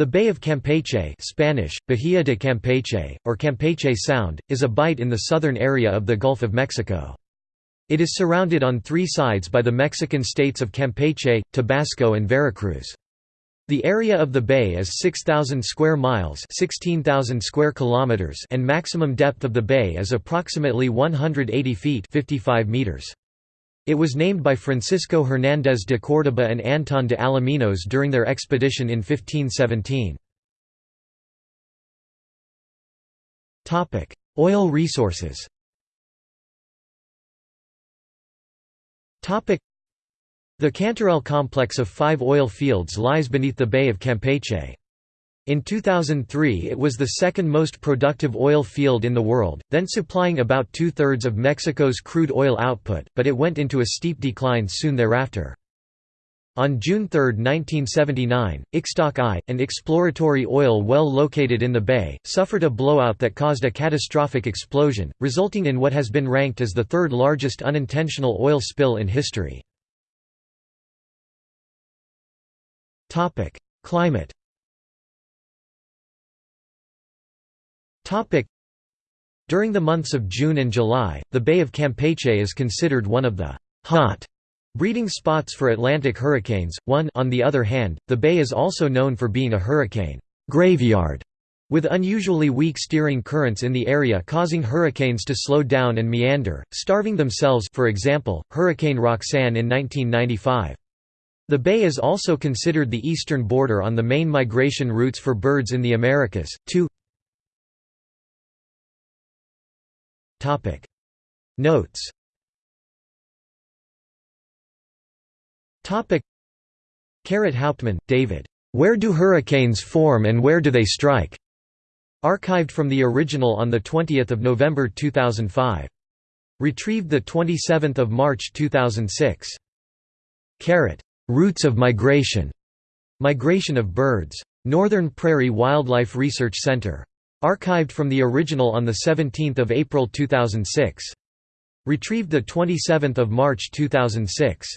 The Bay of Campeche Spanish, Bahía de Campeche, or Campeche Sound, is a bight in the southern area of the Gulf of Mexico. It is surrounded on three sides by the Mexican states of Campeche, Tabasco and Veracruz. The area of the bay is 6,000 square miles 16,000 square kilometers and maximum depth of the bay is approximately 180 feet 55 meters. It was named by Francisco Hernández de Córdoba and Antón de Alaminos during their expedition in 1517. Oil resources the Cantarell complex of five oil fields lies beneath the Bay of Campeche. In 2003 it was the second most productive oil field in the world, then supplying about two-thirds of Mexico's crude oil output, but it went into a steep decline soon thereafter. On June 3, 1979, Ixtoc I, an exploratory oil well located in the bay, suffered a blowout that caused a catastrophic explosion, resulting in what has been ranked as the third largest unintentional oil spill in history. Climate During the months of June and July, the Bay of Campeche is considered one of the «hot» breeding spots for Atlantic hurricanes. One on the other hand, the bay is also known for being a hurricane «graveyard» with unusually weak steering currents in the area causing hurricanes to slow down and meander, starving themselves for example, Hurricane Roxanne in 1995. The bay is also considered the eastern border on the main migration routes for birds in the Americas. Two Topic Notes Topic Caret Hauptmann, David. Where do hurricanes form and where do they strike? Archived from the original on 20 November 2005. Retrieved 27 March 2006. Caret. Routes of migration. Migration of birds. Northern Prairie Wildlife Research Center. Archived from the original on 17 April 2006. Retrieved 27 March 2006.